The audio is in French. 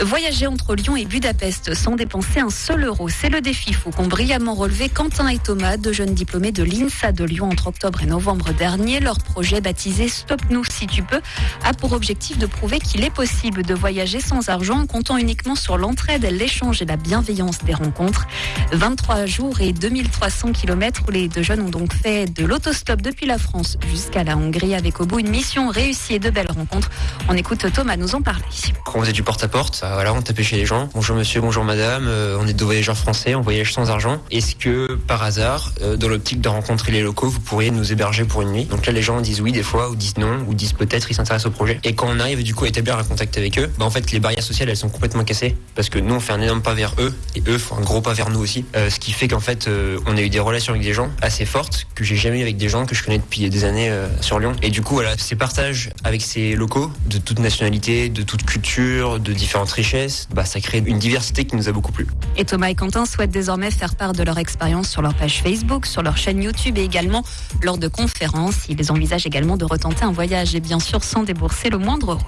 Voyager entre Lyon et Budapest sans dépenser un seul euro, c'est le défi fou qu'ont brillamment relevé Quentin et Thomas, deux jeunes diplômés de l'INSA de Lyon entre octobre et novembre dernier. Leur projet baptisé Stop nous si tu peux a pour objectif de prouver qu'il est possible de voyager sans argent en comptant uniquement sur l'entraide, l'échange et la bienveillance des rencontres. 23 jours et 2300 km où les deux jeunes ont donc fait de l'autostop depuis la France jusqu'à la Hongrie avec au bout une mission réussie et de belles rencontres. On écoute Thomas nous en parler. Quand du porte-à-porte, voilà, on tapait chez les gens. Bonjour monsieur, bonjour madame, euh, on est deux voyageurs français, on voyage sans argent. Est-ce que par hasard, euh, dans l'optique de rencontrer les locaux, vous pourriez nous héberger pour une nuit? Donc là les gens disent oui des fois, ou disent non, ou disent peut-être, ils s'intéressent au projet. Et quand on arrive du coup à établir un contact avec eux, bah en fait les barrières sociales elles sont complètement cassées parce que nous on fait un énorme pas vers eux et eux font un gros pas vers nous aussi. Euh, ce qui fait qu'en fait on a eu des relations avec des gens assez fortes que j'ai jamais eu avec des gens que je connais depuis des années sur Lyon. Et du coup voilà, ces partages avec ces locaux de toute nationalité, de toute culture, de différentes richesses, bah, ça crée une diversité qui nous a beaucoup plu. Et Thomas et Quentin souhaitent désormais faire part de leur expérience sur leur page Facebook, sur leur chaîne YouTube et également lors de conférences. Ils envisagent également de retenter un voyage et bien sûr sans débourser le moindre euro.